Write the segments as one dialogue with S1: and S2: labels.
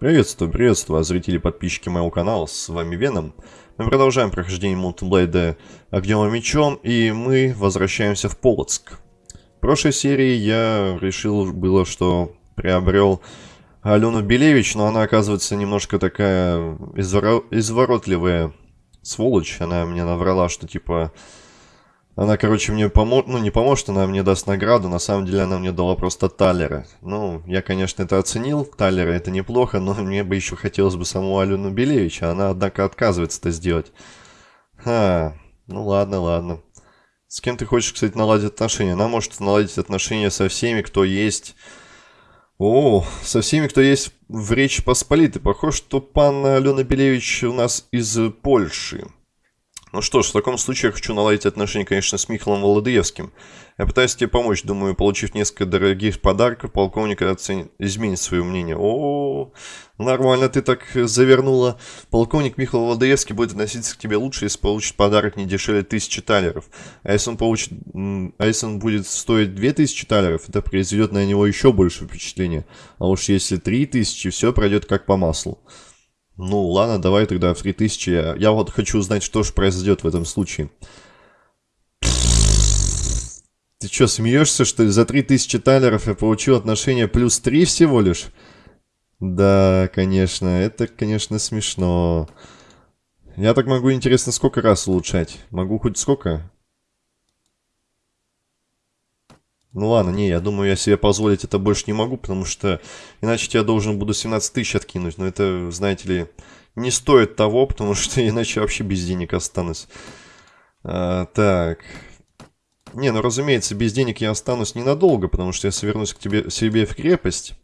S1: Приветствую, приветствую, зрители и подписчики моего канала, с вами Веном. Мы продолжаем прохождение мультиблейда Огнем и Мечом, и мы возвращаемся в Полоцк. В прошлой серии я решил было, что приобрел Алену Белевич, но она оказывается немножко такая извор... изворотливая сволочь. Она мне наврала, что типа она, короче, мне поможет, ну не поможет, она мне даст награду, на самом деле она мне дала просто талера. Ну, я, конечно, это оценил, талера это неплохо, но мне бы еще хотелось бы саму Алену Белевича, она, однако, отказывается это сделать. Ха, ну ладно, ладно. С кем ты хочешь, кстати, наладить отношения? Она может наладить отношения со всеми, кто есть... О, со всеми, кто есть в Речи Посполитой. Похоже, что пан Алена Белевич у нас из Польши. Ну что ж, в таком случае я хочу наладить отношения, конечно, с Михаилом Володыевским. Я пытаюсь тебе помочь, думаю, получив несколько дорогих подарков, полковник оценит, изменит свое мнение. О, нормально ты так завернула. Полковник Михаил Володыевский будет относиться к тебе лучше, если получит подарок не дешевле тысячи талеров. А если он получит, а если он будет стоить две тысячи талеров, это произведет на него еще больше впечатления. А уж если три тысячи, все пройдет как по маслу. Ну, ладно, давай тогда в 3000. Я, я вот хочу узнать, что же произойдет в этом случае. Ты что, смеешься, что ли? За 3000 талеров я получил отношение плюс 3 всего лишь? Да, конечно, это, конечно, смешно. Я так могу, интересно, сколько раз улучшать? Могу хоть сколько? Ну ладно, не, я думаю, я себе позволить это больше не могу, потому что иначе я должен буду 17 тысяч откинуть. Но это, знаете ли, не стоит того, потому что иначе вообще без денег останусь. А, так. Не, ну разумеется, без денег я останусь ненадолго, потому что если вернусь к тебе, себе в крепость,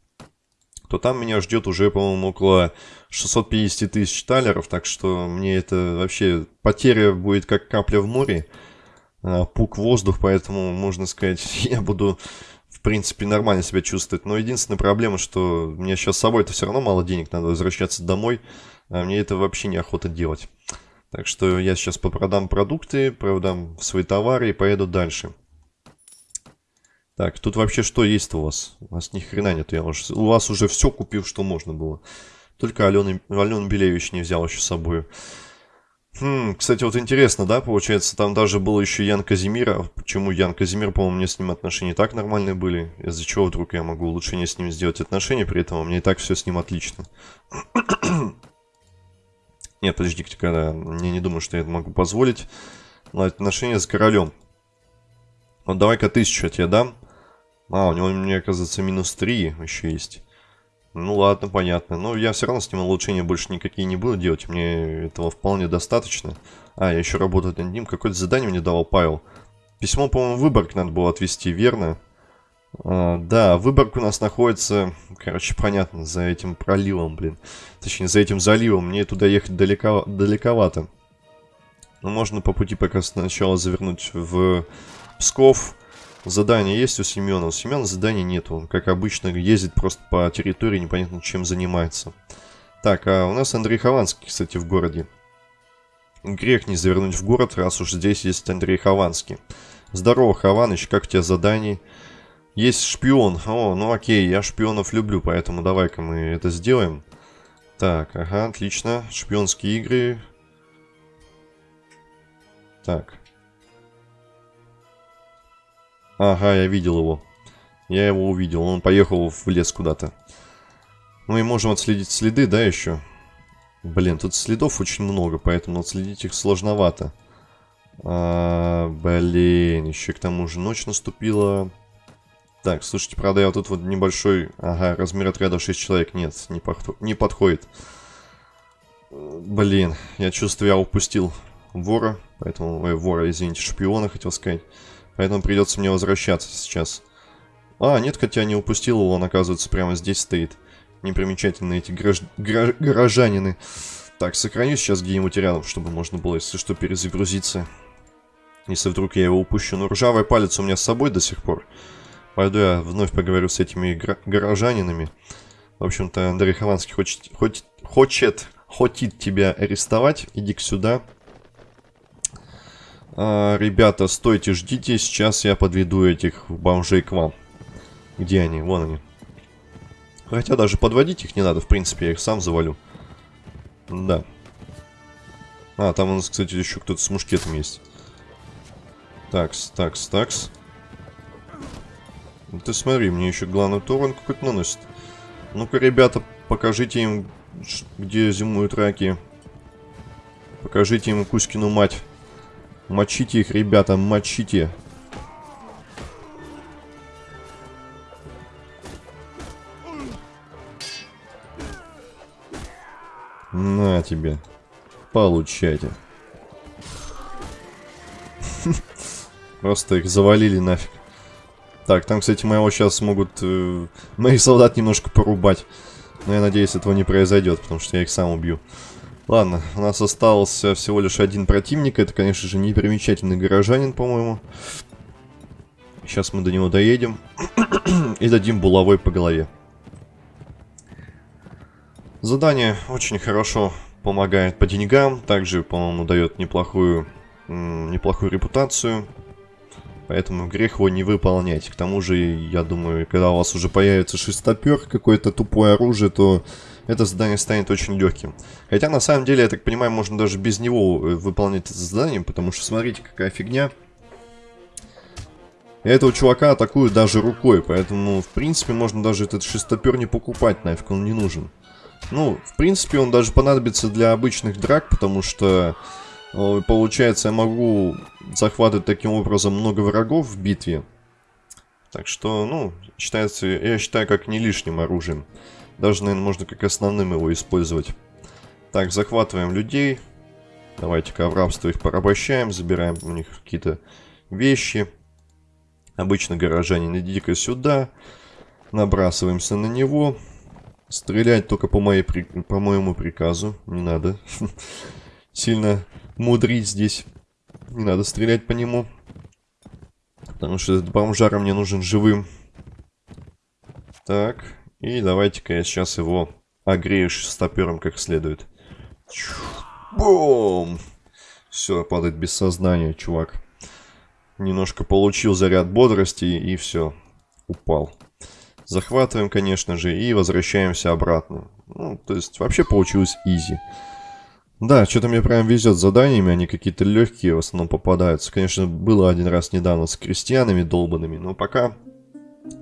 S1: то там меня ждет уже, по-моему, около 650 тысяч талеров, так что мне это вообще потеря будет как капля в море. А, пук воздух, поэтому, можно сказать, я буду, в принципе, нормально себя чувствовать. Но единственная проблема, что мне сейчас с собой-то все равно мало денег, надо возвращаться домой, а мне это вообще неохота делать. Так что я сейчас попродам продукты, продам свои товары и поеду дальше. Так, тут вообще что есть у вас? У вас ни хрена нет, я уже, у вас уже все купил, что можно было. Только Алены, Ален Белевич не взял еще с собой. Хм, кстати, вот интересно, да, получается, там даже был еще Ян Казимир. А почему Ян Казимир, по-моему, мне с ним отношения так нормальные были? Из-за чего вдруг я могу улучшение с ним сделать отношения, при этом у меня и так все с ним отлично. Нет, подождите, когда я не думаю, что я это могу позволить. Отношения с королем. Вот давай-ка тысячу я тебе дам. А, у него, мне оказывается, минус 3 еще есть. Ну ладно, понятно. Но я все равно с ним улучшения больше никакие не буду делать. Мне этого вполне достаточно. А, я еще работаю над ним. Какое-то задание мне давал Павел. Письмо, по-моему, Выборг надо было отвезти, верно? А, да, Выборг у нас находится, короче, понятно, за этим проливом, блин. Точнее, за этим заливом. Мне туда ехать далеко, далековато. Но можно по пути пока сначала завернуть в Псков. Задание есть у Семена. У Семена заданий нет. Он, как обычно, ездит просто по территории, непонятно чем занимается. Так, а у нас Андрей Хованский, кстати, в городе. Грех не завернуть в город, раз уж здесь есть Андрей Хованский. Здорово, Хованыч, как у тебя задание? Есть шпион. О, ну окей, я шпионов люблю, поэтому давай-ка мы это сделаем. Так, ага, отлично. Шпионские игры. Так, Ага, я видел его. Я его увидел. Он поехал в лес куда-то. Мы можем отследить следы, да, еще? Блин, тут следов очень много, поэтому отследить их сложновато. А, блин, еще к тому же ночь наступила. Так, слушайте, правда, я вот тут вот небольшой... Ага, размер отряда 6 человек. Нет, не, подход... не подходит. Блин, я чувствую, я упустил вора. Поэтому... Ой, вора, извините, шпиона, хотел сказать. Поэтому придется мне возвращаться сейчас. А, нет, хотя не упустил его, он, оказывается, прямо здесь стоит. Непримечательные эти гараж... Гараж... горожанины. Так, сохраню сейчас где-нибудь рядом, чтобы можно было, если что, перезагрузиться. Если вдруг я его упущу. Но ржавый палец у меня с собой до сих пор. Пойду я вновь поговорю с этими горожанинами. В общем-то, Андрей Хованский хочет, хочет, хочет, хочет тебя арестовать. Иди-ка сюда. А, ребята, стойте, ждите, сейчас я подведу этих бомжей к вам. Где они? Вон они. Хотя даже подводить их не надо, в принципе, я их сам завалю. Да. А, там у нас, кстати, еще кто-то с мушкетом есть. Такс, такс, такс. Ты смотри, мне еще главный урон какой-то наносит. Ну-ка, ребята, покажите им, где зимуют раки. Покажите им Кузькину мать. Мочите их, ребята, мочите. На тебе. Получайте. Просто их завалили нафиг. Так, там, кстати, моего сейчас смогут э, моих солдат немножко порубать. Но я надеюсь, этого не произойдет, потому что я их сам убью. Ладно, у нас остался всего лишь один противник. Это, конечно же, непримечательный горожанин, по-моему. Сейчас мы до него доедем. и дадим булавой по голове. Задание очень хорошо помогает по деньгам. Также, по-моему, дает неплохую, неплохую репутацию. Поэтому грех его не выполнять. К тому же, я думаю, когда у вас уже появится шестопер, какое-то тупое оружие, то это задание станет очень легким. Хотя, на самом деле, я так понимаю, можно даже без него э, выполнять это задание, потому что смотрите, какая фигня. Этого чувака атакуют даже рукой, поэтому, в принципе, можно даже этот шестопер не покупать, нафиг он не нужен. Ну, в принципе, он даже понадобится для обычных драк, потому что Получается, я могу захватывать таким образом много врагов в битве. Так что, ну, считается, я считаю, как не лишним оружием. Даже, наверное, можно как основным его использовать. Так, захватываем людей. Давайте-ка в рабство их порабощаем, забираем у них какие-то вещи. Обычно горожане, идите-ка сюда. Набрасываемся на него. Стрелять только по, моей, по моему приказу. Не надо сильно мудрить здесь. Не надо стрелять по нему. Потому что этот бомжара мне нужен живым. Так. И давайте-ка я сейчас его огрею шестопером как следует. Бум! Все, падает без сознания, чувак. Немножко получил заряд бодрости и все. Упал. Захватываем, конечно же, и возвращаемся обратно. Ну, то есть, вообще получилось изи. Да, что-то мне прям везет с заданиями, они какие-то легкие в основном попадаются. Конечно, было один раз недавно с крестьянами долбанными, но пока,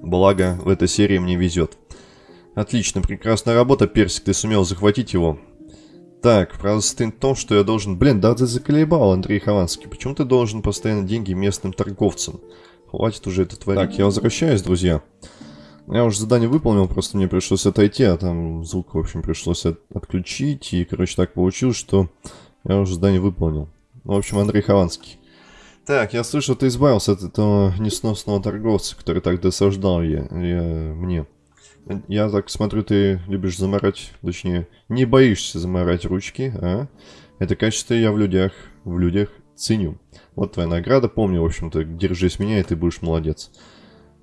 S1: благо, в этой серии мне везет. Отлично, прекрасная работа, Персик, ты сумел захватить его. Так, правда состоит в том, что я должен... Блин, да ты заколебал, Андрей Хованский. Почему ты должен постоянно деньги местным торговцам? Хватит уже это творить. Так, я возвращаюсь, друзья. Я уже задание выполнил, просто мне пришлось отойти, а там звук, в общем, пришлось от отключить. И, короче, так получилось, что я уже задание выполнил. В общем, Андрей Хованский. Так, я слышал, ты избавился от этого несносного торговца, который так досаждал я, я мне. Я так смотрю, ты любишь заморать, точнее, не боишься заморать ручки, а? Это качество я в людях, в людях ценю. Вот твоя награда, помни, в общем-то, держись меня, и ты будешь молодец.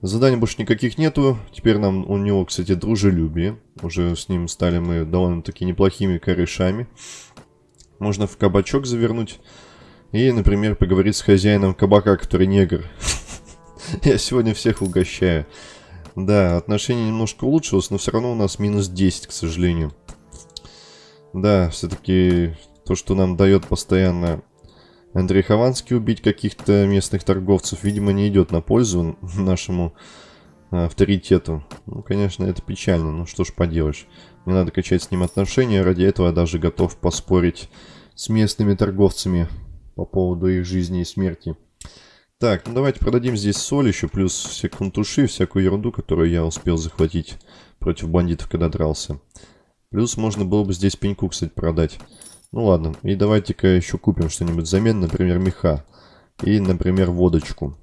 S1: Заданий больше никаких нету. Теперь нам у него, кстати, дружелюбие. Уже с ним стали мы довольно-таки неплохими корешами. Можно в кабачок завернуть. И, например, поговорить с хозяином кабака, который негр. Я сегодня всех угощаю. Да, отношение немножко улучшилось, но все равно у нас минус 10, к сожалению. Да, все-таки то, что нам дает постоянно Андрей Хованский убить каких-то местных торговцев, видимо, не идет на пользу нашему а, авторитету. Ну, конечно, это печально, ну что ж поделаешь. Мне надо качать с ним отношения, ради этого я даже готов поспорить с местными торговцами по поводу их жизни и смерти. Так, ну давайте продадим здесь соль еще, плюс все кунтуши, всякую ерунду, которую я успел захватить против бандитов, когда дрался. Плюс можно было бы здесь пеньку, кстати, продать. Ну ладно, и давайте-ка еще купим что-нибудь взамен, например, меха. И, например, водочку.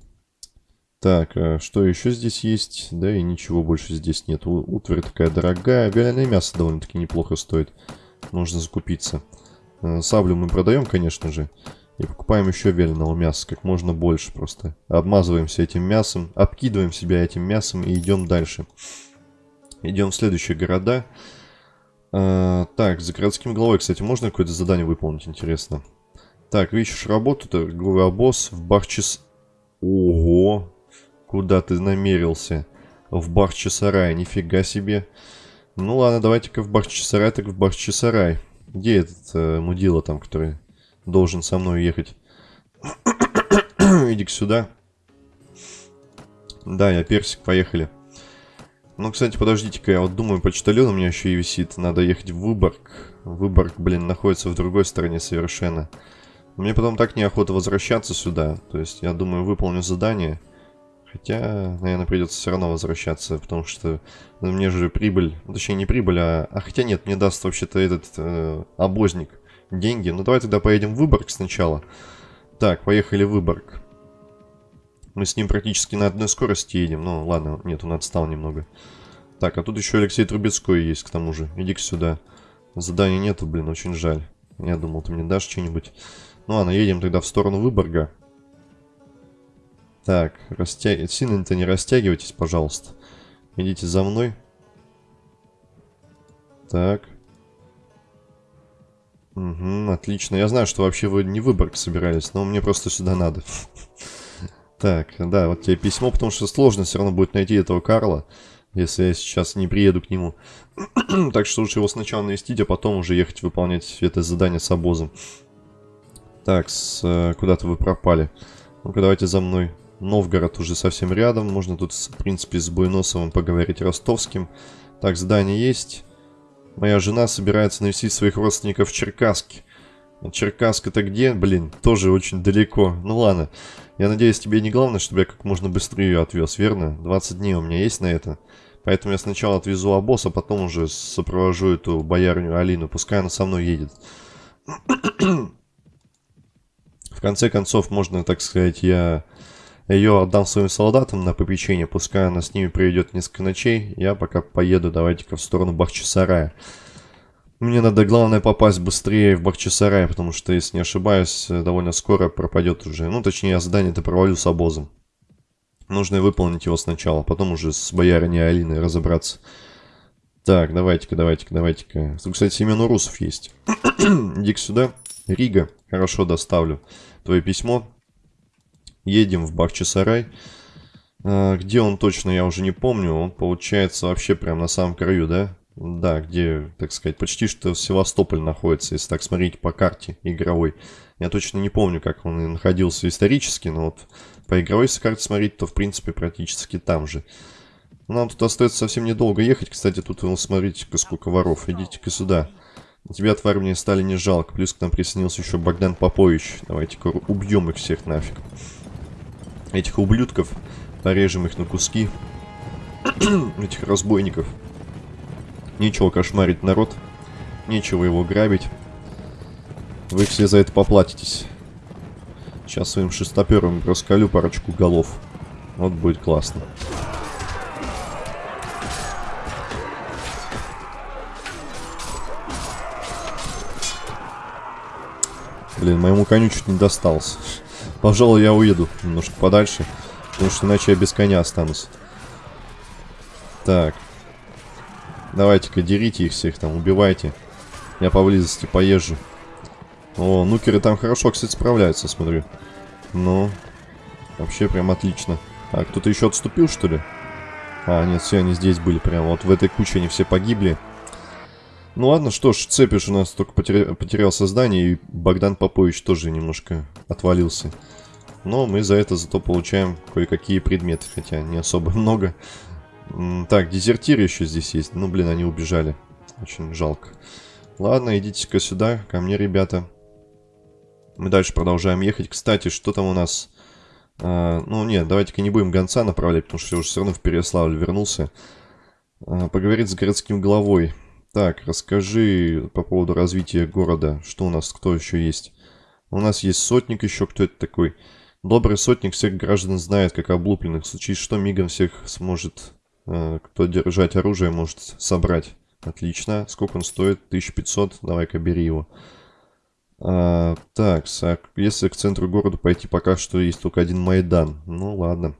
S1: Так, а что еще здесь есть? Да и ничего больше здесь нет. Утварь такая дорогая. Вяленое мясо довольно-таки неплохо стоит. Можно закупиться. Э, саблю мы продаем, конечно же. И покупаем еще вяленого мяса, как можно больше просто. Обмазываемся этим мясом, обкидываем себя этим мясом и идем дальше. Идем в следующие города. А, так, за городским главой, кстати, можно какое-то задание выполнить, интересно. Так, ищешь работу, торговый обоз в Бахчис... Ого! Куда ты намерился? В Бахчисарай, нифига себе. Ну ладно, давайте-ка в Бахчисарай, так в Бахчисарай. Где этот э, мудила там, который должен со мной ехать? Иди-ка сюда. Да, я персик, поехали. Ну, кстати, подождите-ка, я вот думаю, почтальон у меня еще и висит. Надо ехать в Выборг. Выборг, блин, находится в другой стороне совершенно. Мне потом так неохота возвращаться сюда. То есть, я думаю, выполню задание. Хотя, наверное, придется все равно возвращаться, потому что мне же прибыль, ну, точнее не прибыль, а... А хотя нет, мне даст вообще-то этот э, обозник деньги. Ну давай тогда поедем в Выборг сначала. Так, поехали в Выборг. Мы с ним практически на одной скорости едем. Ну, ладно, нет, он отстал немного. Так, а тут еще Алексей Трубецкой есть, к тому же. Иди-ка сюда. Задания нету, блин, очень жаль. Я думал, ты мне дашь что-нибудь. Ну ладно, едем тогда в сторону Выборга. Так, растяг... сильно-то не растягивайтесь, пожалуйста. Идите за мной. Так. Угу, отлично. Я знаю, что вообще вы не Выборг собирались, но мне просто сюда надо. Так, да, вот тебе письмо, потому что сложно все равно будет найти этого Карла, если я сейчас не приеду к нему. так что лучше его сначала навестить, а потом уже ехать выполнять это задание с обозом. Так, э, куда-то вы пропали. Ну-ка, давайте за мной. Новгород уже совсем рядом. Можно тут, в принципе, с Буйносовым поговорить ростовским. Так, здание есть. Моя жена собирается навестить своих родственников в Черкасске. Черкасск это где? Блин, тоже очень далеко. Ну ладно. Я надеюсь, тебе не главное, чтобы я как можно быстрее ее отвез, верно? 20 дней у меня есть на это. Поэтому я сначала отвезу обоз, а потом уже сопровожу эту боярню Алину. Пускай она со мной едет. В конце концов, можно, так сказать, я ее отдам своим солдатам на попечение, пускай она с ними проведет несколько ночей. Я пока поеду, давайте-ка в сторону Бахчисарая. Мне надо, главное, попасть быстрее в Бахчисарай, потому что, если не ошибаюсь, довольно скоро пропадет уже. Ну, точнее, задание-то провалю с обозом. Нужно выполнить его сначала, потом уже с боярыней Алиной разобраться. Так, давайте-ка, давайте-ка, давайте-ка. Кстати, Семен Урусов есть. иди сюда. Рига. Хорошо, доставлю твое письмо. Едем в Бахчисарай. А, где он точно, я уже не помню. Он, получается, вообще прям на самом краю, да? Да, где, так сказать, почти что Севастополь находится, если так смотреть по карте игровой. Я точно не помню, как он находился исторически, но вот по игровой карте смотреть, то в принципе практически там же. Нам тут остается совсем недолго ехать. Кстати, тут, ну, смотрите-ка, сколько воров. Идите-ка сюда. Тебя, тварь, мне стали не жалко. Плюс к нам присоединился еще Богдан Попович. Давайте-ка убьем их всех нафиг этих ублюдков, порежем их на куски, этих разбойников. Нечего кошмарить народ, нечего его грабить. Вы все за это поплатитесь. Сейчас своим шестопером раскалю парочку голов. Вот будет классно. Блин, моему коню чуть не достался. Пожалуй, я уеду немножко подальше, потому что иначе я без коня останусь. Так. Давайте-ка дерите их всех там, убивайте. Я поблизости поезжу. О, нукеры там хорошо, кстати, справляются, смотрю. Ну, вообще прям отлично. А, кто-то еще отступил, что ли? А, нет, все, они здесь были прям. Вот в этой куче они все погибли. Ну ладно, что ж, Цепиш у нас только потеря... потерял создание, и Богдан Попович тоже немножко отвалился. Но мы за это зато получаем кое-какие предметы, хотя не особо много. Так, дезертиры еще здесь есть. Ну, блин, они убежали. Очень жалко. Ладно, идите-ка сюда, ко мне, ребята. Мы дальше продолжаем ехать. Кстати, что там у нас... А, ну, нет, давайте-ка не будем гонца направлять, потому что я уже все равно в Переславль вернулся. А, поговорить с городским главой. Так, расскажи по поводу развития города. Что у нас, кто еще есть? У нас есть сотник еще, кто это такой? Добрый сотник всех граждан знает, как облупленных. В случае что, мигом всех сможет, э, кто держать оружие, может собрать. Отлично. Сколько он стоит? 1500. Давай-ка бери его. А, так, если к центру города пойти, пока что есть только один Майдан. Ну, ладно.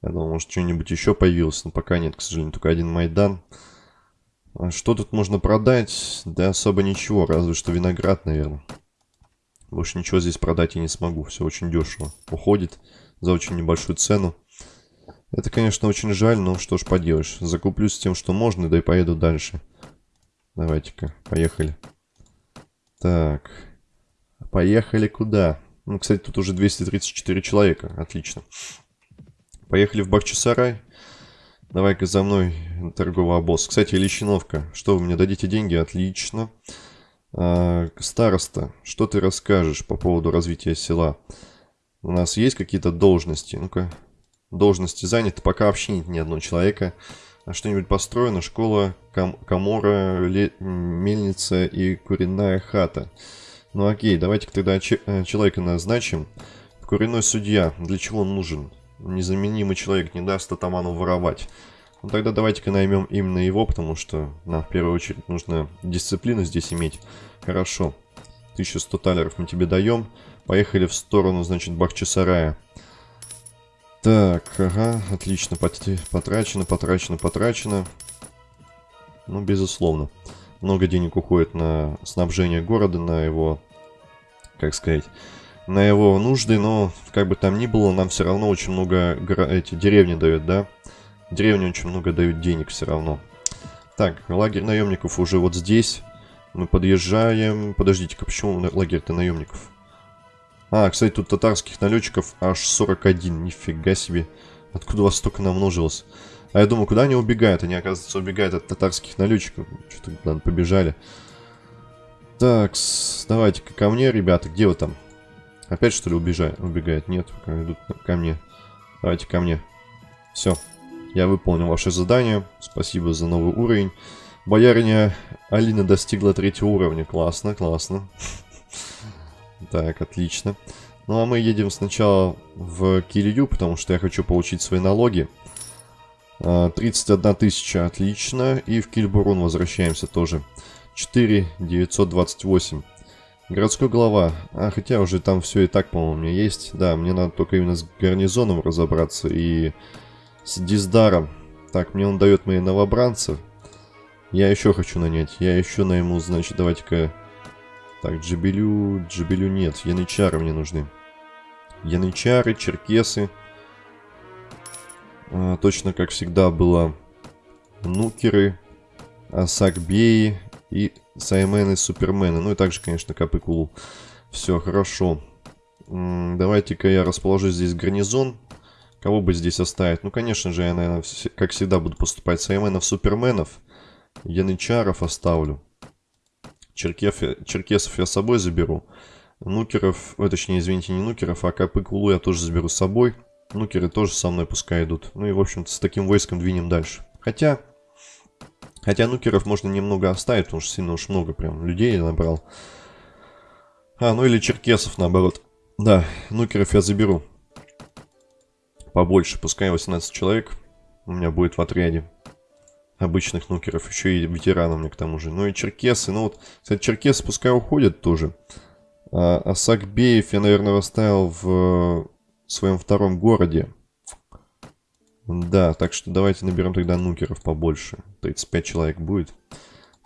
S1: Я думал, может, что-нибудь еще появилось, но пока нет, к сожалению, только один Майдан. А что тут можно продать? Да особо ничего, разве что виноград, наверное. Больше ничего здесь продать я не смогу, все очень дешево. Уходит за очень небольшую цену. Это, конечно, очень жаль, но что ж поделаешь. Закуплюсь тем, что можно, да и поеду дальше. Давайте-ка, поехали. Так. Поехали куда? Ну, кстати, тут уже 234 человека. Отлично. Поехали в Бахчисарай. Давай-ка за мной, торговый обоз. Кстати, Лещиновка. Что, вы мне дадите деньги? Отлично. А, староста, что ты расскажешь по поводу развития села? У нас есть какие-то должности? Ну-ка, должности заняты. Пока вообще нет ни одного человека. А что-нибудь построено? Школа, кам комора, мельница и куренная хата. Ну окей, давайте-ка тогда э, человека назначим. Куриной судья. Для чего он нужен? Незаменимый человек не даст атаману воровать. Ну тогда давайте-ка наймем именно его, потому что нам в первую очередь нужно дисциплину здесь иметь. Хорошо. 1100 талеров мы тебе даем. Поехали в сторону, значит, Бахчисарая. Так, ага, отлично. Потрачено, потрачено, потрачено. Ну, безусловно. Много денег уходит на снабжение города, на его, как сказать, на его нужды, но как бы там ни было, нам все равно очень много эти деревни дают, да? Деревни очень много дают денег все равно. Так, лагерь наемников уже вот здесь. Мы подъезжаем. Подождите-ка, почему лагерь-то наемников? А, кстати, тут татарских налетчиков аж 41. Нифига себе. Откуда вас столько намножилось? А я думаю, куда они убегают? Они, оказывается, убегают от татарских налетчиков. Что-то побежали. Так, давайте-ка ко мне, ребята. Где вы там? Опять, что ли, убежают? Убегают? Нет, идут ко мне. Давайте ко мне. Все. Я выполнил ваше задание. Спасибо за новый уровень. Бояриня Алина достигла третьего уровня. Классно, классно. Так, отлично. Ну а мы едем сначала в Килью, потому что я хочу получить свои налоги. 31 а, тысяча, отлично. И в Кильбурун возвращаемся тоже. 4 928. Городской глава. А, хотя уже там все и так, по-моему, у меня есть. Да, мне надо только именно с гарнизоном разобраться и с Диздаром. Так, мне он дает мои новобранцы. Я еще хочу нанять. Я еще найму, значит, давайте-ка... Так, Джибелю... Джибелю нет. Янычары мне нужны. Янычары, черкесы. А, точно, как всегда, было нукеры, асакбеи и саймены, супермены. Ну и также, конечно, капыкулу. Все, хорошо. Давайте-ка я расположу здесь гарнизон. Кого бы здесь оставить? Ну, конечно же, я, наверное, как всегда буду поступать. Сайменов, суперменов. Янычаров оставлю. Черкев, черкесов я с собой заберу. Нукеров, э, точнее, извините, не нукеров, а Капыкулу я тоже заберу с собой. Нукеры тоже со мной пускай идут. Ну и, в общем-то, с таким войском двинем дальше. Хотя, хотя нукеров можно немного оставить, потому что сильно уж много прям людей набрал. А, ну или черкесов, наоборот. Да, нукеров я заберу. Побольше, пускай 18 человек у меня будет в отряде обычных нукеров, еще и ветеранов мне к тому же. Ну и черкесы, ну вот, кстати, черкесы пускай уходят тоже. А, а я, наверное, оставил в своем втором городе. Да, так что давайте наберем тогда нукеров побольше. 35 человек будет.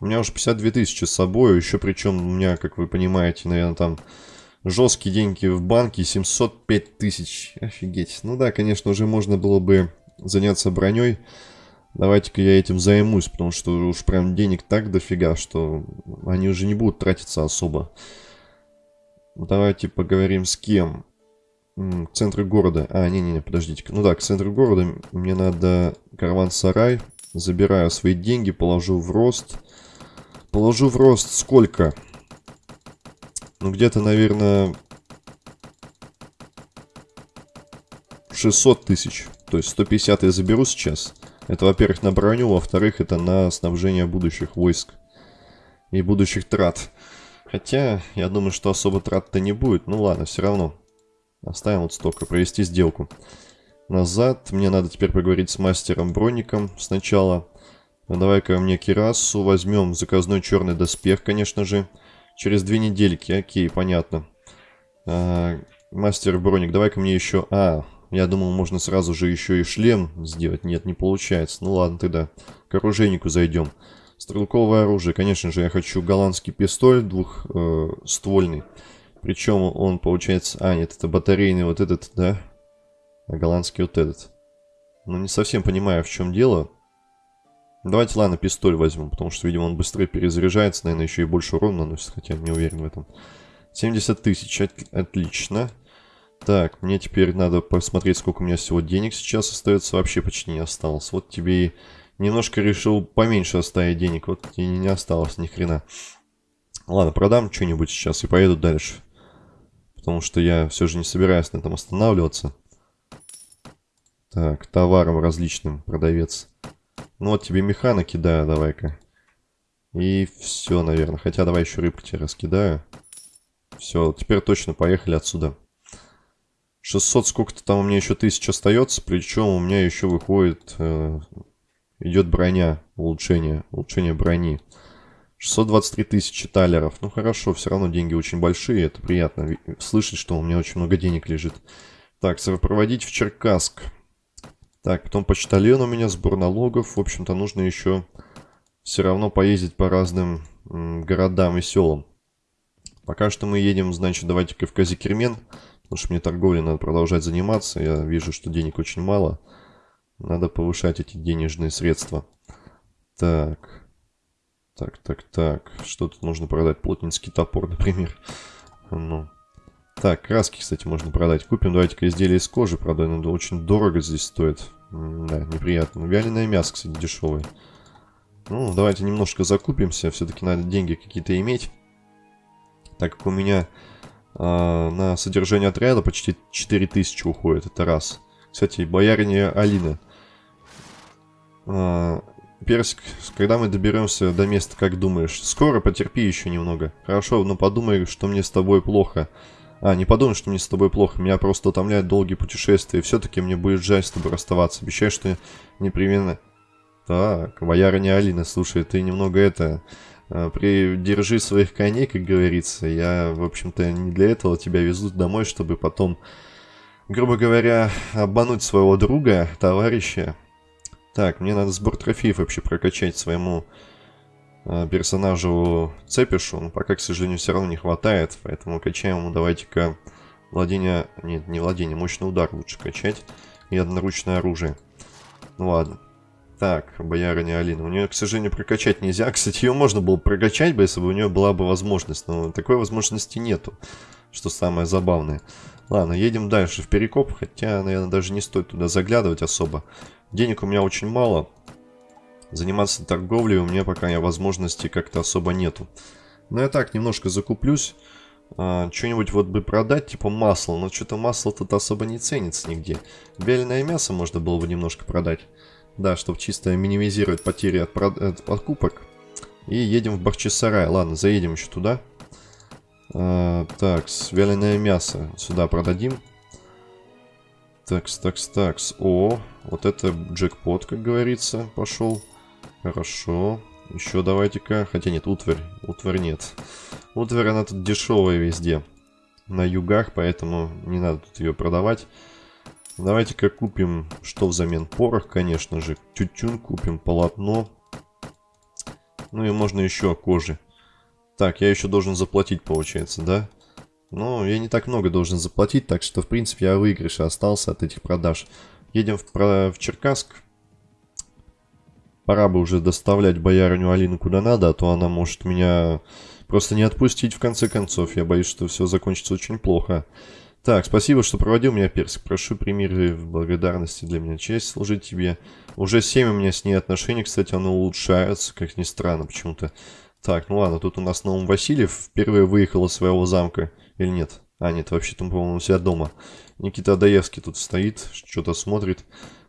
S1: У меня уже 52 тысячи с собой, еще причем у меня, как вы понимаете, наверное, там жесткие деньги в банке, 705 тысяч. Офигеть. Ну да, конечно, уже можно было бы заняться броней. Давайте-ка я этим займусь, потому что уж прям денег так дофига, что они уже не будут тратиться особо. Давайте поговорим с кем. К центру города. А, не-не-не, подождите-ка. Ну да, к центру города мне надо караван-сарай. Забираю свои деньги, положу в рост. Положу в рост сколько? Ну, где-то, наверное, 600 тысяч. То есть 150 я заберу сейчас. Это, во-первых, на броню, во-вторых, это на снабжение будущих войск и будущих трат. Хотя, я думаю, что особо трат-то не будет. Ну ладно, все равно. Оставим вот столько, провести сделку. Назад. Мне надо теперь поговорить с мастером Броником сначала. Ну, Давай-ка мне Кирасу возьмем. Заказной черный доспех, конечно же. Через две недельки. Окей, понятно. А, мастер Броник, давай-ка мне еще... А, я думал, можно сразу же еще и шлем сделать. Нет, не получается. Ну ладно, тогда к оружейнику зайдем. Стрелковое оружие. Конечно же, я хочу голландский пистоль двухствольный. Э, Причем он получается... А, нет, это батарейный вот этот, да? А голландский вот этот. Но не совсем понимаю, в чем дело. Давайте, ладно, пистоль возьму, потому что, видимо, он быстрее перезаряжается, наверное, еще и больше урона наносит, хотя не уверен в этом. 70 тысяч, отлично. Так, мне теперь надо посмотреть, сколько у меня всего денег сейчас остается. Вообще почти не осталось. Вот тебе и немножко решил поменьше оставить денег. Вот и не осталось ни хрена. Ладно, продам что-нибудь сейчас и поеду дальше. Потому что я все же не собираюсь на этом останавливаться. Так, товаром различным, продавец. Ну вот тебе меха накидаю, давай-ка. И все, наверное. Хотя давай еще рыбку тебе раскидаю. Все, теперь точно поехали отсюда. 600 сколько-то там у меня еще тысяч остается. Причем у меня еще выходит... Э, идет броня, улучшение. Улучшение брони. 623 тысячи талеров. Ну хорошо, все равно деньги очень большие. Это приятно слышать, что у меня очень много денег лежит. Так, проводить в Черкасск. Так, потом почтальон у меня, сбор налогов. В общем-то, нужно еще все равно поездить по разным городам и селам. Пока что мы едем, значит, давайте-ка в Казикермен. Потому что мне торговлей надо продолжать заниматься. Я вижу, что денег очень мало. Надо повышать эти денежные средства. Так. Так, так, так. Что тут можно продать? Плотницкий топор, например. Ну. Так, краски, кстати, можно продать. Купим, давайте-ка изделия из кожи продаем. Надо очень дорого здесь стоит. Да, неприятно. Вяленое мясо, кстати, дешевое. Ну, давайте немножко закупимся. Все-таки надо деньги какие-то иметь. Так как у меня э, на содержание отряда почти 4000 уходит. Это раз. Кстати, бояриня Алина. Э, Персик, когда мы доберемся до места, как думаешь? Скоро, потерпи еще немного. Хорошо, но подумай, что мне с тобой плохо. А, не подумай, что мне с тобой плохо. Меня просто утомляют долгие путешествия. Все-таки мне будет жаль с тобой расставаться. Обещаю, что непременно... Так, боярыня Алина, слушай, ты немного это... А, придержи своих коней, как говорится. Я, в общем-то, не для этого тебя везут домой, чтобы потом, грубо говоря, обмануть своего друга, товарища. Так, мне надо сбор трофеев вообще прокачать своему Э, персонажу Цепишу, но пока, к сожалению, все равно не хватает, поэтому качаем ему давайте-ка владение, нет, не владение, мощный удар лучше качать и одноручное оружие. Ну ладно. Так, боярыня Алина. У нее, к сожалению, прокачать нельзя. Кстати, ее можно было прокачать бы, если бы у нее была бы возможность, но такой возможности нету, что самое забавное. Ладно, едем дальше в Перекоп, хотя, наверное, даже не стоит туда заглядывать особо. Денег у меня очень мало, Заниматься торговлей у меня пока возможности как-то особо нету. Но я так немножко закуплюсь. А, Что-нибудь вот бы продать, типа масло. Но что-то масло тут особо не ценится нигде. Вяленое мясо можно было бы немножко продать. Да, чтобы чисто минимизировать потери от, от покупок. И едем в Бахчисарай. Ладно, заедем еще туда. А, так, вяленое мясо сюда продадим. Такс, такс, такс. О, вот это джекпот, как говорится, пошел. Хорошо. Еще давайте-ка. Хотя нет, утварь. Утварь нет. Утварь, она тут дешевая везде. На югах, поэтому не надо тут ее продавать. Давайте-ка купим, что взамен? Порох, конечно же. Тютюн купим, полотно. Ну и можно еще кожи. Так, я еще должен заплатить, получается, да? Но я не так много должен заплатить, так что, в принципе, я выигрыше остался от этих продаж. Едем в, в Черкасск. Пора бы уже доставлять боярыню Алину куда надо, а то она может меня просто не отпустить в конце концов. Я боюсь, что все закончится очень плохо. Так, спасибо, что проводил меня, Персик. Прошу, прими в благодарности для меня честь служить тебе. Уже 7 у меня с ней отношений, кстати, оно улучшается, как ни странно почему-то. Так, ну ладно, тут у нас Новым Васильев впервые выехал из своего замка. Или нет? А, нет, вообще-то, по-моему, у себя дома. Никита Адаевский тут стоит, что-то смотрит.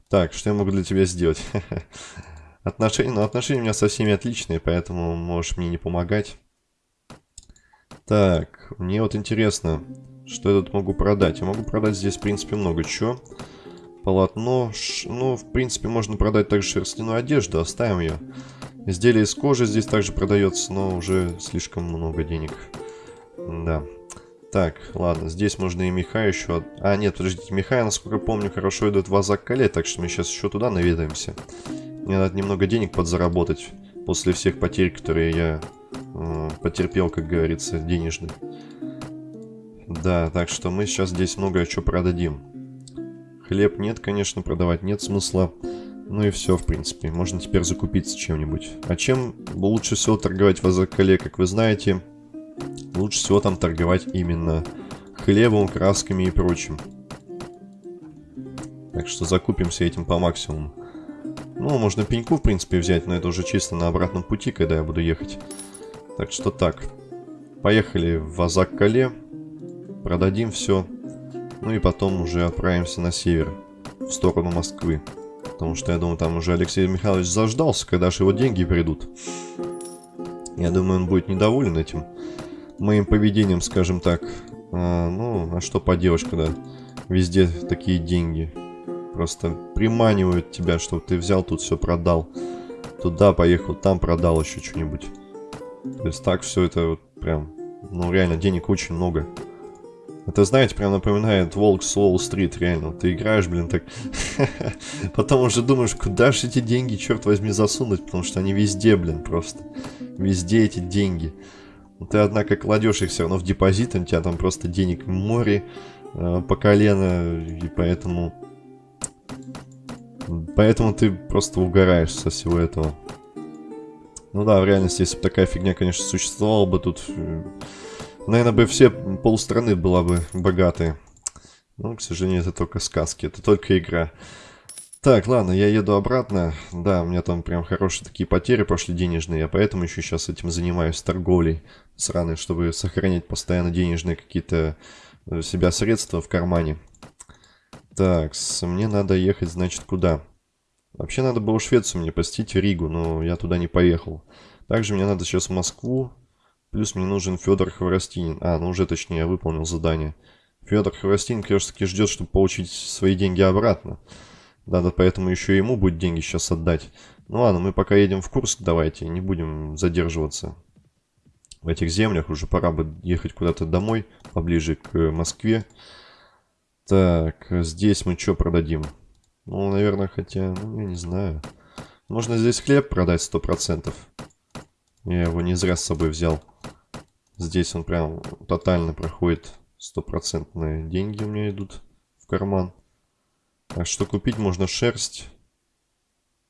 S1: Так, что я могу для тебя сделать? Отношения, ну, отношения у меня со всеми отличные, поэтому можешь мне не помогать. Так, мне вот интересно, что я тут могу продать. Я могу продать здесь, в принципе, много чего. Полотно, ш... ну, в принципе, можно продать также шерстяную одежду, оставим ее. Изделие из кожи здесь также продается, но уже слишком много денег. Да. Так, ладно, здесь можно и меха еще... А, нет, подождите, меха, насколько помню, хорошо идут в Азак-Кале, так что мы сейчас еще туда наведаемся. Мне надо немного денег подзаработать после всех потерь, которые я э, потерпел, как говорится, денежных. Да, так что мы сейчас здесь много чего продадим. Хлеб нет, конечно, продавать нет смысла. Ну и все, в принципе. Можно теперь закупиться чем-нибудь. А чем лучше всего торговать в Азакале, как вы знаете? Лучше всего там торговать именно хлебом, красками и прочим. Так что закупимся этим по максимуму. Ну, можно пеньку, в принципе, взять, но это уже чисто на обратном пути, когда я буду ехать. Так что так. Поехали в Азак-Кале. Продадим все. Ну и потом уже отправимся на север, в сторону Москвы. Потому что я думаю, там уже Алексей Михайлович заждался, когда же его деньги придут. Я думаю, он будет недоволен этим моим поведением, скажем так. А, ну, а что поделаешь, когда везде такие деньги. Просто приманивают тебя, чтобы ты взял, тут все продал. Туда поехал, там продал еще что-нибудь. То есть так все это вот прям, ну реально, денег очень много. Это, знаете, прям напоминает Волк с Уолл-стрит, реально. Ты играешь, блин, так... Потом уже думаешь, куда же эти деньги, черт возьми, засунуть, потому что они везде, блин, просто. Везде эти деньги. Ты, однако, кладешь их все равно в депозит, у тебя там просто денег море э, по колено, и поэтому... Поэтому ты просто угораешь со всего этого. Ну да, в реальности, если бы такая фигня, конечно, существовала бы тут... Наверное, бы все полстраны была бы богатые. Но, к сожалению, это только сказки, это только игра. Так, ладно, я еду обратно. Да, у меня там прям хорошие такие потери пошли денежные, я поэтому еще сейчас этим занимаюсь торговлей сраной, чтобы сохранять постоянно денежные какие-то э, себя средства в кармане. Так, мне надо ехать, значит, куда? Вообще надо было Швецию мне посетить Ригу, но я туда не поехал. Также мне надо сейчас в Москву, Плюс мне нужен Федор Хворостинин. А, ну уже точнее, я выполнил задание. Федор Хворостинин, конечно, таки ждет, чтобы получить свои деньги обратно. Надо поэтому еще ему будет деньги сейчас отдать. Ну ладно, мы пока едем в Курск, давайте, не будем задерживаться в этих землях. Уже пора бы ехать куда-то домой, поближе к Москве. Так, здесь мы что продадим? Ну, наверное, хотя, ну, я не знаю. Можно здесь хлеб продать сто процентов. Я его не зря с собой взял. Здесь он прям тотально проходит. Стопроцентные деньги у меня идут в карман. Так что купить можно шерсть.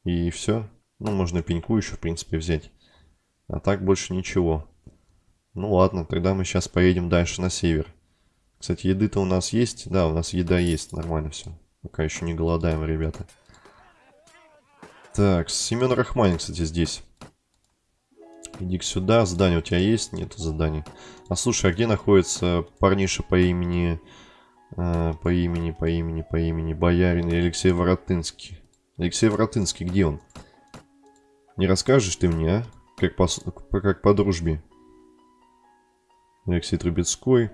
S1: И все. Ну, можно пеньку еще, в принципе, взять. А так больше ничего. Ну ладно, тогда мы сейчас поедем дальше на север. Кстати, еды-то у нас есть? Да, у нас еда есть, нормально все. Пока еще не голодаем, ребята. Так, Семен Рахманин, кстати, здесь. Иди сюда. Задание у тебя есть? Нет задания. А слушай, а где находится парниша по имени... Э, по имени, по имени, по имени Боярин Алексей Воротынский? Алексей Воротынский, где он? Не расскажешь ты мне, а? Как по, как по дружбе. Алексей Трубецкой.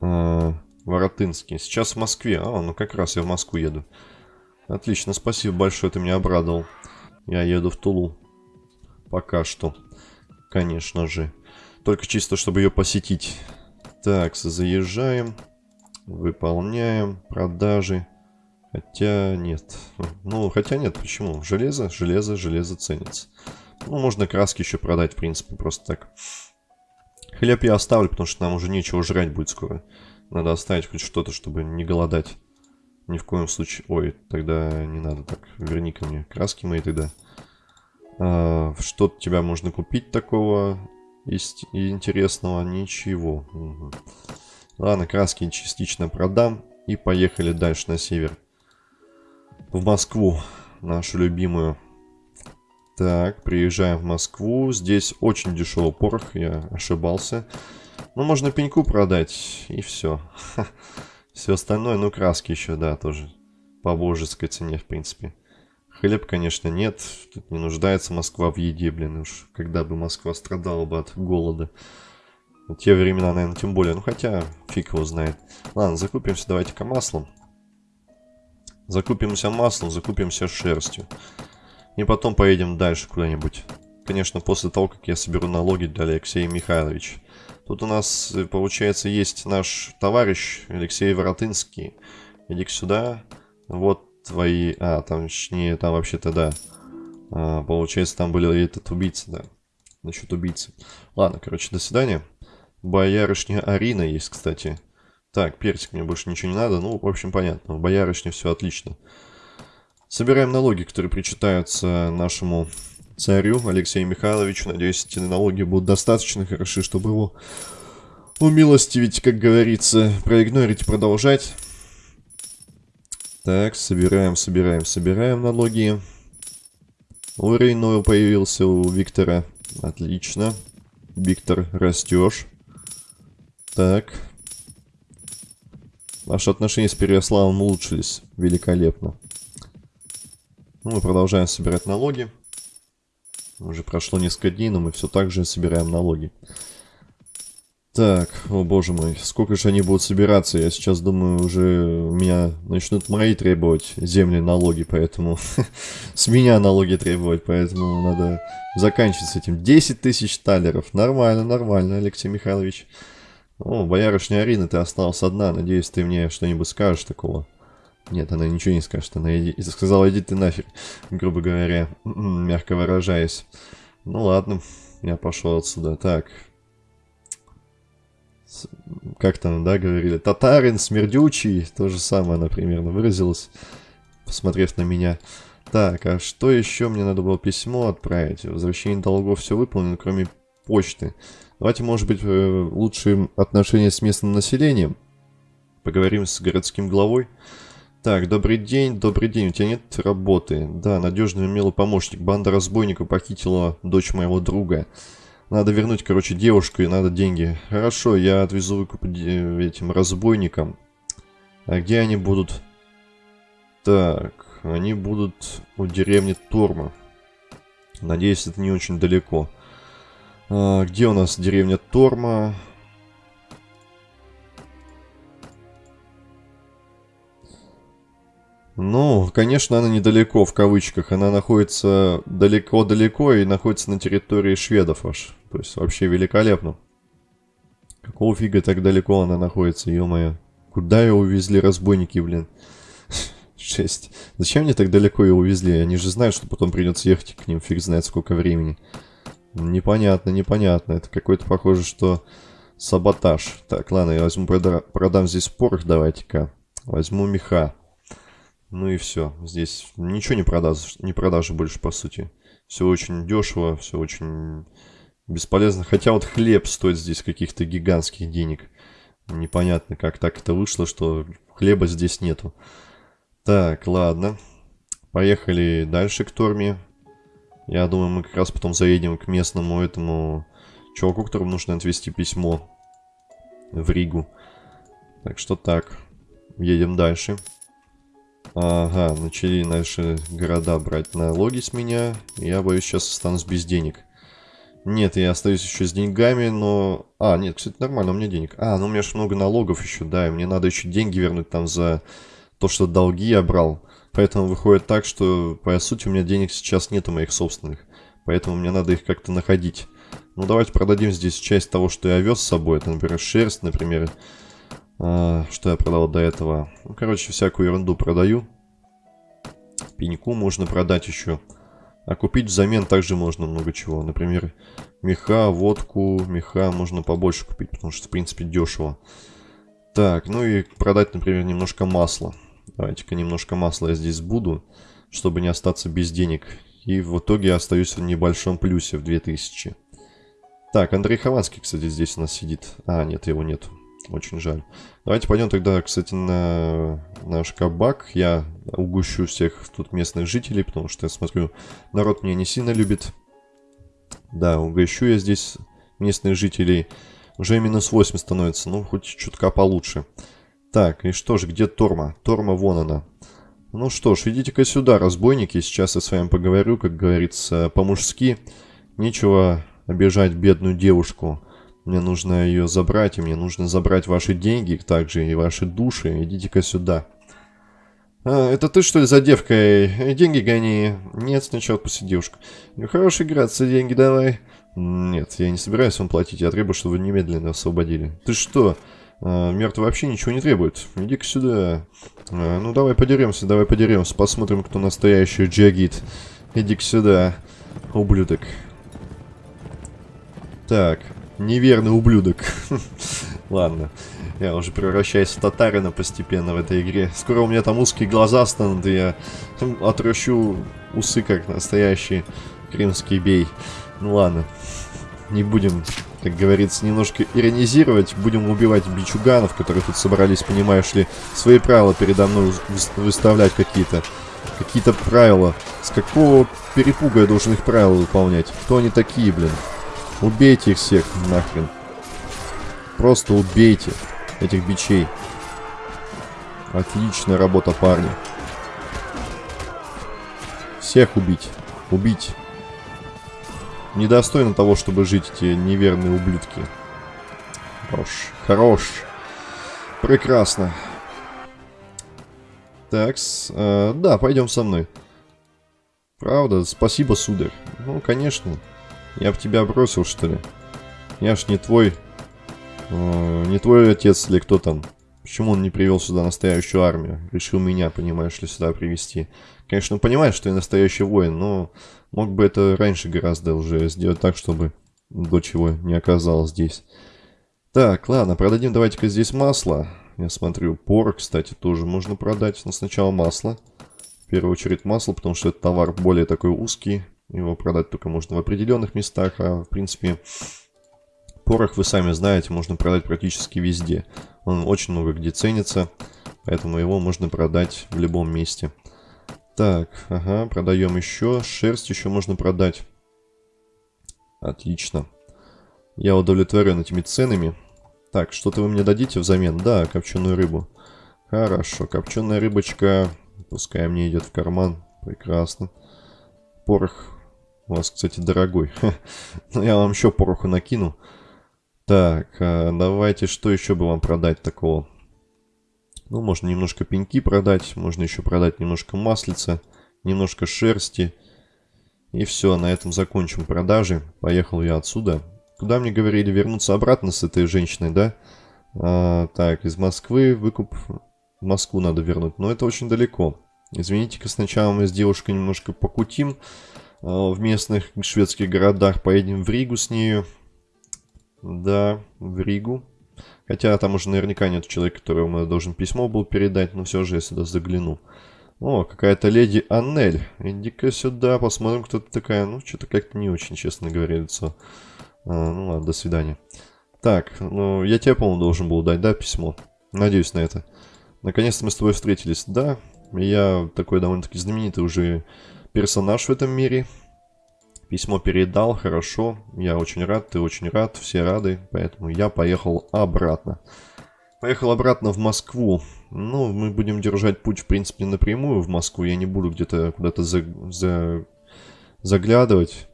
S1: А, Воротынский. Сейчас в Москве. А, ну как раз я в Москву еду. Отлично, спасибо большое, ты меня обрадовал. Я еду в Тулу. Пока что. Конечно же. Только чисто, чтобы ее посетить. Так, заезжаем. Выполняем. Продажи. Хотя нет. Ну, хотя нет, почему? Железо, железо, железо ценится. Ну, можно краски еще продать, в принципе, просто так. Хлеб я оставлю, потому что нам уже нечего жрать будет скоро. Надо оставить хоть что-то, чтобы не голодать. Ни в коем случае... Ой, тогда не надо так. Верни ко мне краски мои тогда. А, что тебя можно купить такого есть интересного? Ничего. Угу. Ладно, краски частично продам. И поехали дальше на север. В Москву. Нашу любимую. Так, приезжаем в Москву. Здесь очень дешевый порох, я ошибался. Ну, можно пеньку продать, и все. Все остальное, ну, краски еще, да, тоже по божеской цене, в принципе. Хлеб, конечно, нет. Тут не нуждается Москва в еде, блин. Уж когда бы Москва страдала бы от голода. В те времена, наверное, тем более. Ну, хотя, фиг его знает. Ладно, закупимся давайте-ка маслом. Закупимся маслом, закупимся шерстью. И потом поедем дальше куда-нибудь. Конечно, после того, как я соберу налоги для Алексея Михайловича. Тут у нас, э, получается, есть наш товарищ Алексей Воротынский. иди сюда. Вот твои... А, там, точнее, там вообще-то, да. А, получается, там были этот убийца, да. Насчет убийцы. Ладно, короче, до свидания. боярышня Арина есть, кстати. Так, персик мне больше ничего не надо. Ну, в общем, понятно. В боярышне все отлично. Собираем налоги, которые причитаются нашему царю Алексею Михайловичу. Надеюсь, эти налоги будут достаточно хороши, чтобы его умилостивить, как говорится. Проигнорить продолжать. Так, собираем, собираем, собираем налоги. Уровень новый появился у Виктора. Отлично. Виктор, растешь. Так. Наши отношения с Переяславом улучшились. Великолепно. Ну, мы продолжаем собирать налоги. Уже прошло несколько дней, но мы все так же собираем налоги. Так, о боже мой, сколько же они будут собираться? Я сейчас думаю, уже меня начнут мои требовать земли налоги, поэтому с меня налоги требовать, поэтому надо заканчивать с этим. 10 тысяч талеров, нормально, нормально, Алексей Михайлович. О, боярышня Арина, ты осталась одна, надеюсь, ты мне что-нибудь скажешь такого. Нет, она ничего не скажет. Она иди... сказала, иди ты нафиг, грубо говоря, мягко выражаясь. Ну ладно, я пошел отсюда. Так. Как там, да, говорили? Татарин, смердючий. То же самое она примерно выразилась, посмотрев на меня. Так, а что еще мне надо было письмо отправить? Возвращение долгов все выполнено, кроме почты. Давайте, может быть, э, лучшие отношения с местным населением. Поговорим с городским главой. Так, добрый день, добрый день, у тебя нет работы? Да, надежный умелый помощник. Банда разбойников похитила дочь моего друга. Надо вернуть, короче, девушку и надо деньги. Хорошо, я отвезу выкуп этим разбойникам. А где они будут? Так, они будут у деревни Торма. Надеюсь, это не очень далеко. А, где у нас деревня Торма? Ну, конечно, она недалеко, в кавычках. Она находится далеко-далеко и находится на территории шведов аж. То есть вообще великолепно. Какого фига так далеко она находится, ё-моё. Куда ее увезли разбойники, блин? Шесть. Зачем мне так далеко ее увезли? Они же знают, что потом придется ехать к ним, фиг знает сколько времени. Непонятно, непонятно. Это какой-то похоже, что саботаж. Так, ладно, я возьму, прода продам здесь порох, давайте-ка. Возьму меха. Ну и все. Здесь ничего не продаж, не продажи больше, по сути. Все очень дешево, все очень бесполезно. Хотя вот хлеб стоит здесь каких-то гигантских денег. Непонятно, как так это вышло, что хлеба здесь нету. Так, ладно. Поехали дальше к Торме. Я думаю, мы как раз потом заедем к местному этому чуваку, которому нужно отвезти письмо в Ригу. Так что так. Едем дальше. Ага, начали наши города брать налоги с меня. Я боюсь, сейчас останусь без денег. Нет, я остаюсь еще с деньгами, но... А, нет, кстати, нормально, у меня денег. А, ну у меня же много налогов еще, да, и мне надо еще деньги вернуть там за то, что долги я брал. Поэтому выходит так, что, по сути, у меня денег сейчас нету моих собственных. Поэтому мне надо их как-то находить. Ну, давайте продадим здесь часть того, что я вез с собой. Это, например, шерсть, например, что я продал до этого? Ну, короче, всякую ерунду продаю. Пеньку можно продать еще. А купить взамен также можно много чего. Например, меха, водку, меха можно побольше купить, потому что, в принципе, дешево. Так, ну и продать, например, немножко масла. Давайте-ка немножко масла я здесь буду, чтобы не остаться без денег. И в итоге я остаюсь в небольшом плюсе в 2000. Так, Андрей Хованский, кстати, здесь у нас сидит. А, нет, его нет. Очень жаль. Давайте пойдем тогда, кстати, на наш кабак. Я угощу всех тут местных жителей, потому что я смотрю, народ меня не сильно любит. Да, угощу я здесь местных жителей. Уже минус 8 становится, ну, хоть чутка получше. Так, и что же, где Торма? Торма, вон она. Ну что ж, идите-ка сюда, разбойники. Сейчас я с вами поговорю, как говорится, по-мужски. Нечего обижать бедную девушку. Мне нужно ее забрать, и мне нужно забрать ваши деньги, также и ваши души. Идите-ка сюда. А, это ты что ли за девкой? Деньги гони. Нет, сначала отпусти девушку. Ну, хороший играться, деньги давай. Нет, я не собираюсь вам платить, я требую, чтобы вы немедленно освободили. Ты что? А, мертвый вообще ничего не требует. Иди-ка сюда. А, ну, давай подеремся, давай подеремся. Посмотрим, кто настоящий джагит. Иди-ка сюда, ублюдок. Так, неверный ублюдок. Ладно. Я уже превращаюсь в татарина постепенно в этой игре. Скоро у меня там узкие глаза станут, и я отращу усы, как настоящий крымский бей. Ну ладно. Не будем, как говорится, немножко иронизировать. Будем убивать бичуганов, которые тут собрались, понимаешь ли, свои правила передо мной выставлять какие-то. Какие-то правила. С какого перепуга я должен их правила выполнять? Кто они такие, блин? Убейте их всех, нахрен. Просто убейте этих бичей. Отличная работа, парни. Всех убить. Убить. Недостойно того, чтобы жить эти неверные ублюдки. Хорош. Хорош. Прекрасно. Так, э, да, пойдем со мной. Правда? Спасибо, сударь. Ну, конечно. Я бы тебя бросил, что ли. Я ж не твой... Э, не твой отец или кто там. Почему он не привел сюда настоящую армию? Решил меня, понимаешь ли, сюда привести. Конечно, понимаешь, что я настоящий воин, но мог бы это раньше гораздо уже сделать так, чтобы дочь его не оказалась здесь. Так, ладно, продадим давайте-ка здесь масло. Я смотрю, порох, кстати, тоже можно продать, но сначала масло. В первую очередь масло, потому что этот товар более такой узкий. Его продать только можно в определенных местах, а в принципе порох, вы сами знаете, можно продать практически везде. Он очень много где ценится, поэтому его можно продать в любом месте. Так, ага, продаем еще. Шерсть еще можно продать. Отлично. Я удовлетворен этими ценами. Так, что-то вы мне дадите взамен? Да, копченую рыбу. Хорошо, копченая рыбочка. Пускай мне идет в карман. Прекрасно. Порох. У вас, кстати, дорогой. Ну, я вам еще пороху накину. Так, а давайте, что еще бы вам продать такого? Ну, можно немножко пеньки продать. Можно еще продать немножко маслица. Немножко шерсти. И все, на этом закончим продажи. Поехал я отсюда. Куда мне говорили вернуться обратно с этой женщиной, да? А, так, из Москвы выкуп в Москву надо вернуть. Но это очень далеко. Извините-ка, сначала мы с девушкой немножко покутим в местных шведских городах. Поедем в Ригу с нею. Да, в Ригу. Хотя там уже наверняка нет человека, которому я должен письмо был передать, но все же я сюда загляну. О, какая-то леди Аннель. Иди-ка сюда, посмотрим, кто ты такая. Ну, что-то как-то не очень, честно говоря, лицо. А, ну ладно, до свидания. Так, ну я тебе, по-моему, должен был дать, да, письмо? Надеюсь на это. Наконец-то мы с тобой встретились. Да, я такой довольно-таки знаменитый уже персонаж в этом мире. Письмо передал, хорошо. Я очень рад, ты очень рад, все рады. Поэтому я поехал обратно. Поехал обратно в Москву. Ну, мы будем держать путь, в принципе, напрямую в Москву. Я не буду где-то куда-то за, за, заглядывать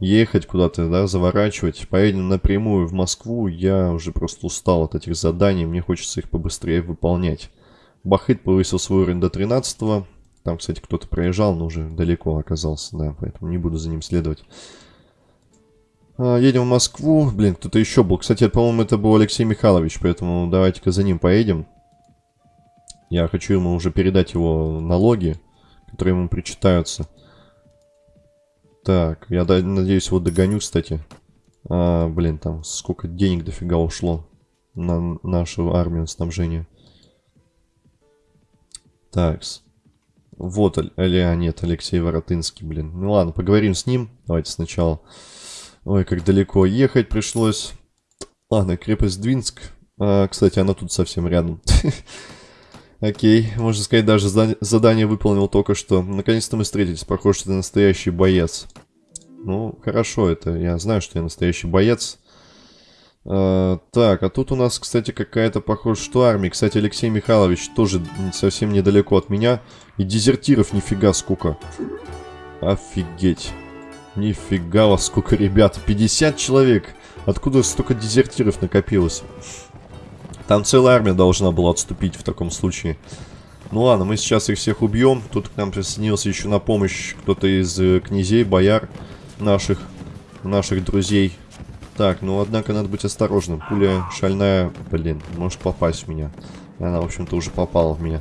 S1: ехать куда-то, да, заворачивать. Поедем напрямую в Москву. Я уже просто устал от этих заданий. Мне хочется их побыстрее выполнять. Бахыт повысил свой уровень до 13 -го. Там, кстати, кто-то проезжал, но уже далеко оказался, да, поэтому не буду за ним следовать. А, едем в Москву. Блин, кто-то еще был. Кстати, по-моему, это был Алексей Михайлович, поэтому давайте-ка за ним поедем. Я хочу ему уже передать его налоги, которые ему причитаются. Так, я надеюсь, его догоню, кстати. А, блин, там сколько денег дофига ушло на нашу армию снабжения. Такс. Вот, или, а нет, Алексей Воротынский, блин. Ну ладно, поговорим с ним. Давайте сначала. Ой, как далеко ехать пришлось. Ладно, крепость Двинск. А, кстати, она тут совсем рядом. Окей, можно сказать, даже задание выполнил только что. Наконец-то мы встретились. Похоже, что ты настоящий боец. Ну, хорошо это. Я знаю, что я настоящий боец. А, так, а тут у нас, кстати, какая-то, похоже, что армия. Кстати, Алексей Михайлович тоже совсем недалеко от меня. И дезертиров нифига сколько. Офигеть. Нифига вас сколько, ребят. 50 человек. Откуда столько дезертиров накопилось? Там целая армия должна была отступить в таком случае. Ну ладно, мы сейчас их всех убьем. Тут к нам присоединился еще на помощь кто-то из э, князей, бояр наших, наших друзей. Так, ну однако надо быть осторожным. Пуля шальная, блин, может попасть в меня. Она, в общем-то, уже попала в меня.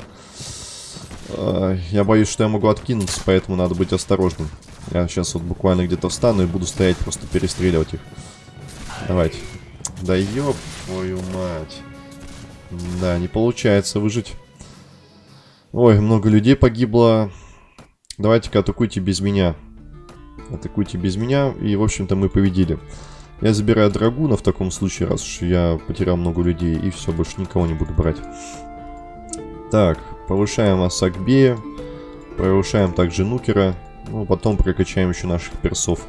S1: Э, я боюсь, что я могу откинуться, поэтому надо быть осторожным. Я сейчас вот буквально где-то встану и буду стоять, просто перестреливать их. Давайте. Да ёб твою мать. Да, не получается выжить. Ой, много людей погибло. Давайте-ка атакуйте без меня. Атакуйте без меня. И, в общем-то, мы победили. Я забираю драгуна в таком случае, раз уж я потерял много людей. И все, больше никого не буду брать. Так, повышаем Асакбея. Повышаем также Нукера. Ну, потом прокачаем еще наших персов.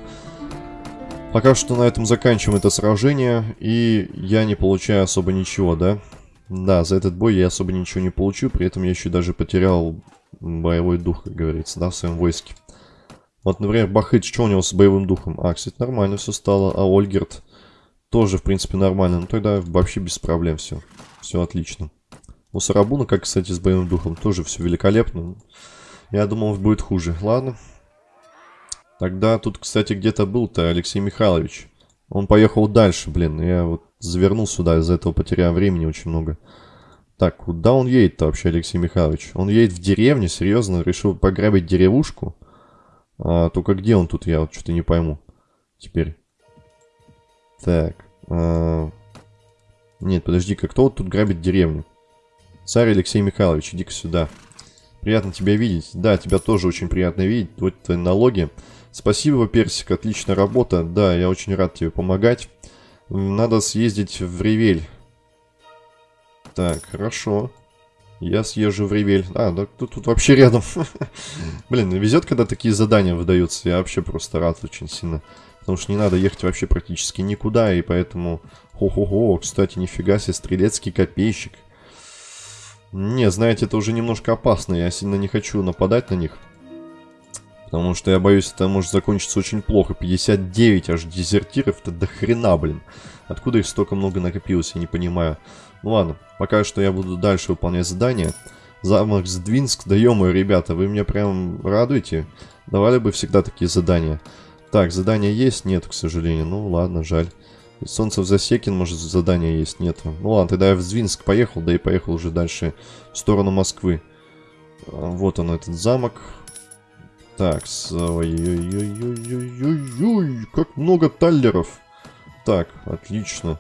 S1: Пока что на этом заканчиваем это сражение. И я не получаю особо ничего, да? Да, за этот бой я особо ничего не получу. При этом я еще даже потерял боевой дух, как говорится, да, в своем войске. Вот, например, Бахыч, что у него с боевым духом? А, кстати, нормально все стало. А Ольгерт тоже, в принципе, нормально. Ну, тогда вообще без проблем все. Все отлично. У Сарабуна, как, кстати, с боевым духом, тоже все великолепно. Я думал, будет хуже. Ладно. Тогда тут, кстати, где-то был-то Алексей Михайлович. Он поехал дальше, блин. Я вот завернул сюда, из-за этого потерял времени очень много. Так, куда он едет-то вообще, Алексей Михайлович? Он едет в деревню, серьезно? Решил пограбить деревушку? А, только где он тут, я вот что-то не пойму. Теперь. Так. А... Нет, подожди-ка, кто вот тут грабит деревню? Царь Алексей Михайлович, иди-ка сюда. Приятно тебя видеть. Да, тебя тоже очень приятно видеть. Вот твои налоги. Спасибо, Персик, отличная работа. Да, я очень рад тебе помогать. Надо съездить в Ревель. Так, хорошо. Я съезжу в Ревель. А, да тут, тут вообще рядом. Блин, везет, когда такие задания выдаются. Я вообще просто рад очень сильно. Потому что не надо ехать вообще практически никуда, и поэтому... Хо-хо-хо, кстати, нифига себе, стрелецкий копейщик. Не, знаете, это уже немножко опасно. Я сильно не хочу нападать на них. Потому что я боюсь, это может закончиться очень плохо. 59 аж дезертиров, это до хрена, блин. Откуда их столько много накопилось, я не понимаю. Ну ладно, пока что я буду дальше выполнять задания. Замок Сдвинск, да ё ребята, вы меня прям радуете. Давали бы всегда такие задания. Так, задания есть? Нет, к сожалению. Ну ладно, жаль. Солнце в Засекин, может, задания есть? Нет. Ну ладно, тогда я в Звинск поехал, да и поехал уже дальше в сторону Москвы. А, вот он, этот замок. Так, ой-ой-ой-ой-ой-ой, как много таллеров. Так, отлично.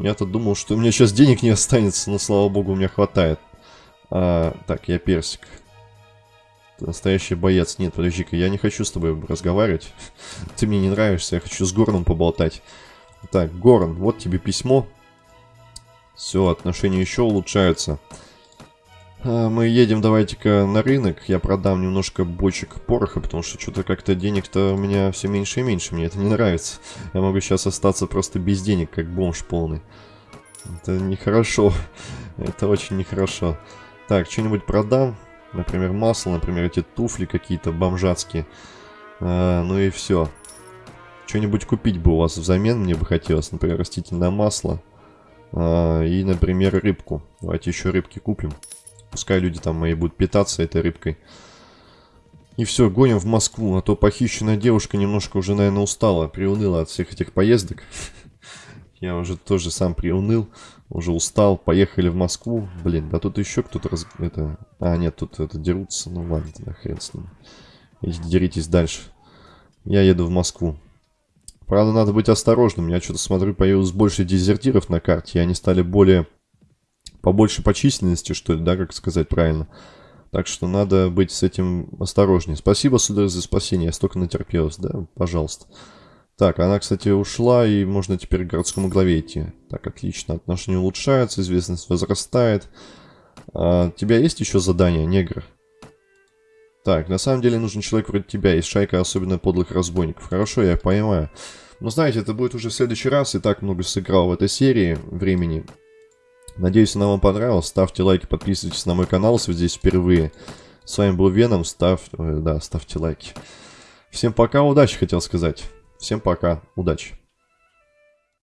S1: Я-то думал, что у меня сейчас денег не останется, но, слава богу, у меня хватает. А, так, я персик. Ты настоящий боец. Нет, подожди-ка, я не хочу с тобой разговаривать. Ты мне не нравишься, я хочу с Горном поболтать. Так, Горн, вот тебе письмо. Все, отношения еще улучшаются. А, мы едем, давайте-ка, на рынок. Я продам немножко бочек пороха, потому что что-то как-то денег-то у меня все меньше и меньше. Мне это не нравится. Я могу сейчас остаться просто без денег, как бомж полный. Это нехорошо. Это очень нехорошо. Так, что-нибудь продам. Например, масло, например, эти туфли какие-то бомжатские. А, ну и все. Что-нибудь купить бы у вас взамен мне бы хотелось. Например, растительное масло. А, и, например, рыбку. Давайте еще рыбки купим. Пускай люди там мои будут питаться этой рыбкой. И все, гоним в Москву, а то похищенная девушка немножко уже, наверное, устала, приуныла от всех этих поездок. Я уже тоже сам приуныл, уже устал, поехали в Москву. Блин, да тут еще кто-то раз... Это... А, нет, тут это дерутся, ну ладно, тогда хрен с ним. Идите, деритесь дальше. Я еду в Москву. Правда, надо быть осторожным. Я что-то смотрю, появилось больше дезертиров на карте, и они стали более побольше по численности, что ли, да, как сказать правильно. Так что надо быть с этим осторожнее. Спасибо, сударь, за спасение. Я столько натерпелась, да? Пожалуйста. Так, она, кстати, ушла, и можно теперь к городскому главе идти. Так, отлично. Отношения улучшаются, известность возрастает. А, у тебя есть еще задание, негр? Так, на самом деле нужен человек вроде тебя. Есть шайка особенно подлых разбойников. Хорошо, я понимаю. Но знаете, это будет уже в следующий раз. И так много сыграл в этой серии времени. Надеюсь, она вам понравилась. Ставьте лайки, подписывайтесь на мой канал, если вы здесь впервые. С вами был Веном. Ставь, да, ставьте лайки. Всем пока, удачи, хотел сказать. Всем пока, удачи.